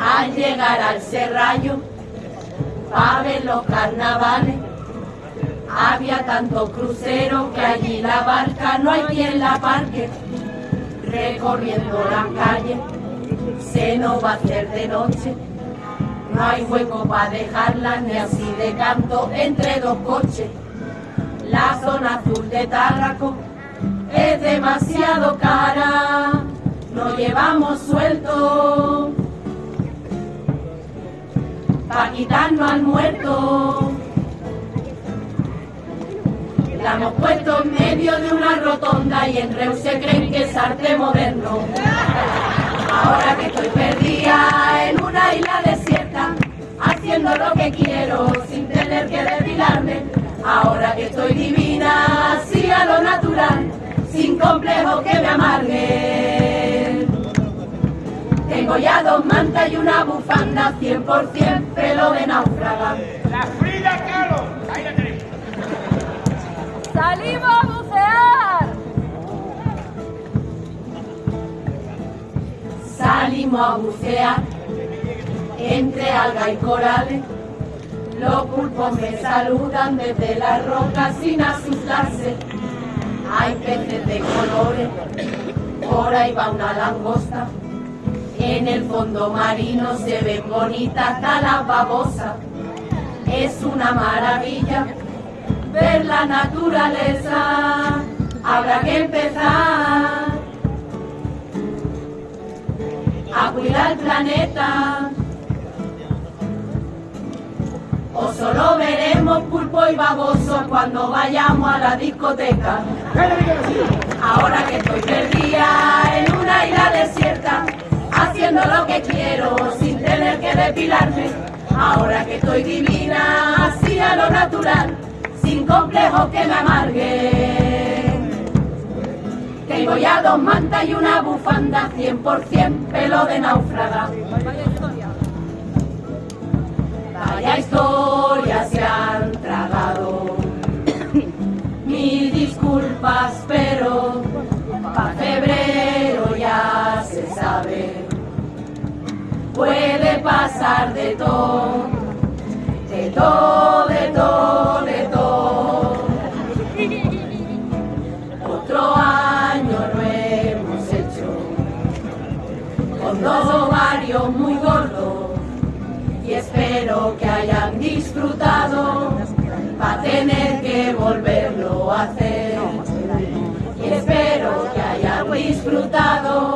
Al llegar al serrallo, pa' ver los carnavales, había tanto crucero que allí la barca no hay quien la parque. Recorriendo las calles, se nos va a hacer de noche. No hay hueco para dejarla ni así de canto entre dos coches. La zona azul de Tárraco es demasiado cara, no llevamos suelto pa' quitarnos al muerto. La hemos puesto en medio de una rotonda y en Reus se creen que es arte moderno. Ahora que estoy perdida en una isla desierta, haciendo lo que quiero sin tener que depilarme. Ahora que estoy divina, así a lo natural, sin complejo que me amargue. Tengo ya dos mantas y una bufanda, 100% pelo de náufraga. La Frida Kahlo. Ahí la tenéis. ¡Salimos a bucear! Salimos a bucear entre alga y corales. Los pulpos me saludan desde las rocas sin asustarse. Hay peces de colores, por ahí va una langosta. En el fondo marino se ven bonitas hasta las babosas. Es una maravilla ver la naturaleza. Habrá que empezar a cuidar el planeta. O solo veremos pulpo y baboso cuando vayamos a la discoteca. Ahora que estoy perdida en una isla desierta, quiero sin tener que depilarme. Ahora que estoy divina, así a lo natural, sin complejos que me amarguen. Tengo ya dos mantas y una bufanda, 100% pelo de náufraga. Vaya historia se han tragado. Mil disculpas, pero Puede pasar de todo, de todo, de todo, de todo. Otro año no hemos hecho con dos ovarios muy gordos. Y espero que hayan disfrutado. Para tener que volverlo a hacer. Y espero que hayan disfrutado,